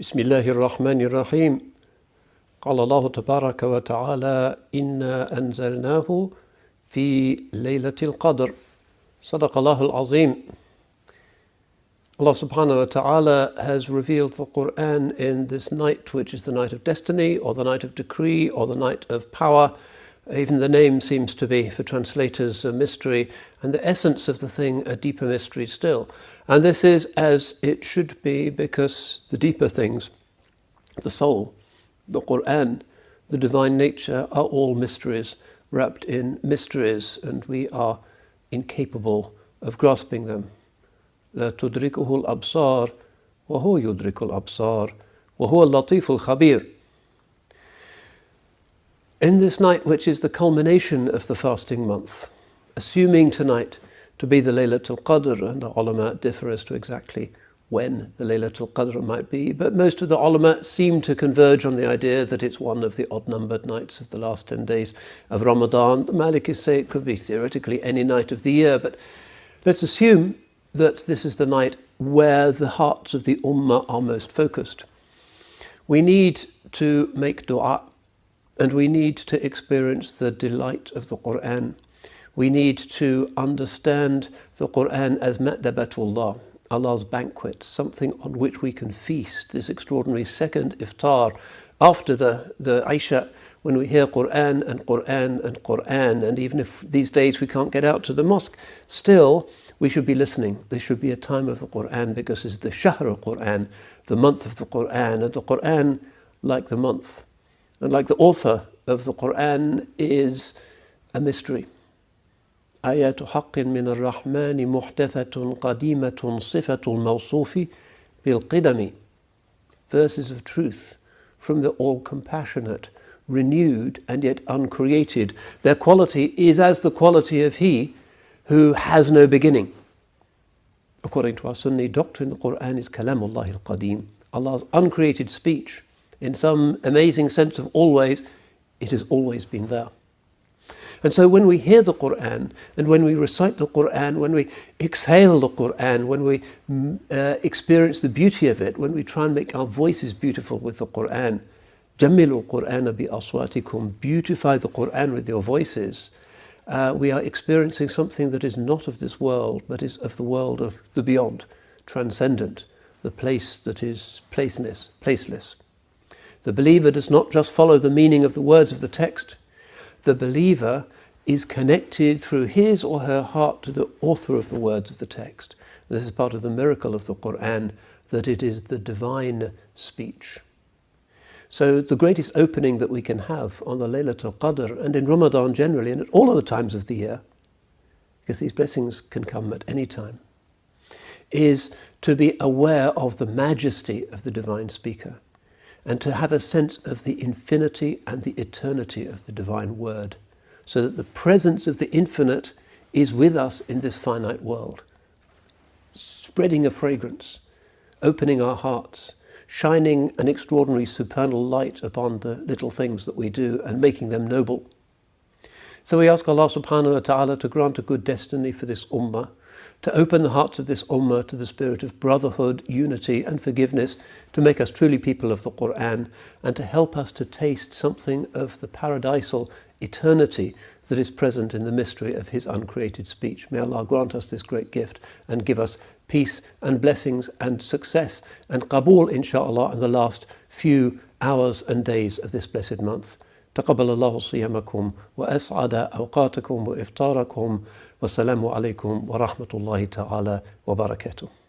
بسم الله الرحمن الرحيم قال الله تبارك وتعالى إنا أنزلناه في ليلة القدر صدق الله العظيم Allah subhanahu wa ta'ala has revealed the Quran in this night, which is the night of destiny, or the night of decree, or the night of power. Even the name seems to be, for translators, a mystery, and the essence of the thing a deeper mystery still. And this is as it should be, because the deeper things, the soul, the Quran, the divine nature, are all mysteries, wrapped in mysteries, and we are incapable of grasping them. لا تدركه الأبصار وهو يدرك الأبصار وهو اللطيف الخبير in this night, which is the culmination of the fasting month, assuming tonight to be the Laylatul Qadr, and the ulama differ as to exactly when the Laylatul Qadr might be, but most of the ulama seem to converge on the idea that it's one of the odd-numbered nights of the last 10 days of Ramadan. The Malikis say it could be theoretically any night of the year, but let's assume that this is the night where the hearts of the Ummah are most focused. We need to make dua and we need to experience the delight of the Quran. We need to understand the Quran as Ma'dabatullah, Allah's banquet, something on which we can feast, this extraordinary second iftar after the, the Isha when we hear Quran and Quran and Quran, and even if these days we can't get out to the mosque, still we should be listening. This should be a time of the Quran because it's the Shahr al-Quran, the month of the Quran, and the Quran, like the month, and like the author of the Quran, is a mystery. آيات حق من الرحمن محدثة قديمة صفة الموصوف بالقدم Verses of truth from the all-compassionate, renewed and yet uncreated. Their quality is as the quality of He who has no beginning. According to our Sunni doctrine, the Quran is Kalamullah al-Qadim, Allah's uncreated speech. In some amazing sense of always, it has always been there. And so when we hear the Quran, and when we recite the Quran, when we exhale the Quran, when we mm, uh, experience the beauty of it, when we try and make our voices beautiful with the Quran, جَمِّلُوا الْقُرْآنَ بِأَصْوَاتِكُمْ Beautify the Quran with your voices uh, we are experiencing something that is not of this world, but is of the world of the beyond, transcendent, the place that is placeless, placeless. The believer does not just follow the meaning of the words of the text. The believer is connected through his or her heart to the author of the words of the text. This is part of the miracle of the Quran, that it is the divine speech. So the greatest opening that we can have on the Laylatul Qadr and in Ramadan generally and at all other times of the year, because these blessings can come at any time, is to be aware of the majesty of the divine speaker and to have a sense of the infinity and the eternity of the divine word so that the presence of the infinite is with us in this finite world, spreading a fragrance, opening our hearts, shining an extraordinary supernal light upon the little things that we do and making them noble. So we ask Allah subhanahu wa ta'ala to grant a good destiny for this ummah, to open the hearts of this ummah to the spirit of brotherhood, unity and forgiveness, to make us truly people of the Qur'an and to help us to taste something of the paradisal eternity that is present in the mystery of his uncreated speech. May Allah grant us this great gift and give us peace and blessings and success and qabul inshallah in the last few hours and days of this blessed month. تقبل الله صيامكم وأسعد أوقاتكم وإفطاركم. والسلام عليكم ورحمة الله تعالى وبركاته.